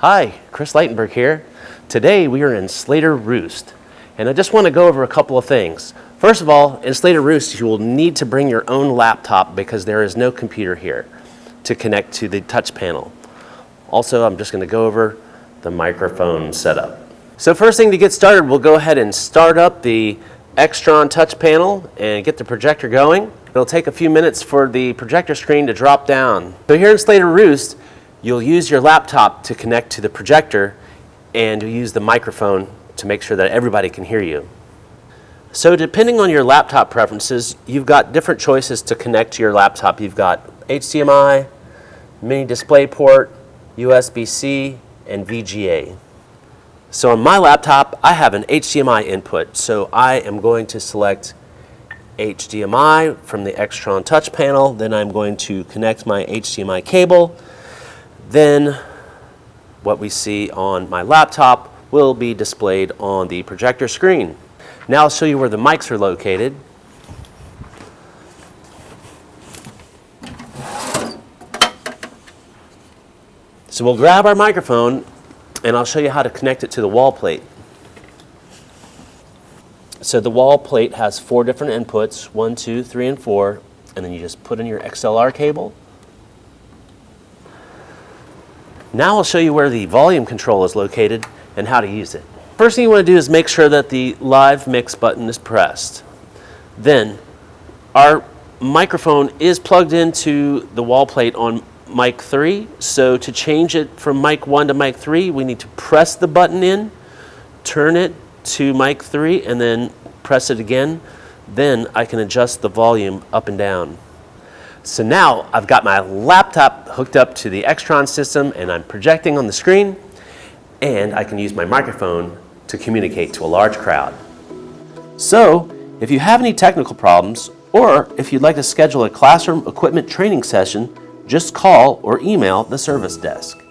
Hi, Chris Leitenberg here. Today we are in Slater Roost, and I just want to go over a couple of things. First of all, in Slater Roost, you will need to bring your own laptop because there is no computer here to connect to the touch panel. Also, I'm just going to go over the microphone setup. So first thing to get started, we'll go ahead and start up the Extron touch panel and get the projector going. It'll take a few minutes for the projector screen to drop down. So here in Slater Roost, you'll use your laptop to connect to the projector and you'll use the microphone to make sure that everybody can hear you. So depending on your laptop preferences, you've got different choices to connect to your laptop. You've got HDMI, mini display port, USB-C, and VGA. So on my laptop, I have an HDMI input, so I am going to select HDMI from the Extron touch panel, then I'm going to connect my HDMI cable, then what we see on my laptop will be displayed on the projector screen. Now I'll show you where the mics are located. So we'll grab our microphone and I'll show you how to connect it to the wall plate. So the wall plate has four different inputs, one, two, three, and four, and then you just put in your XLR cable. Now I'll show you where the volume control is located and how to use it. First thing you want to do is make sure that the live mix button is pressed. Then our microphone is plugged into the wall plate on mic 3. So to change it from mic 1 to mic 3, we need to press the button in, turn it to mic 3, and then press it again. Then I can adjust the volume up and down. So now I've got my laptop hooked up to the Extron system and I'm projecting on the screen and I can use my microphone to communicate to a large crowd. So if you have any technical problems or if you'd like to schedule a classroom equipment training session, just call or email the service desk.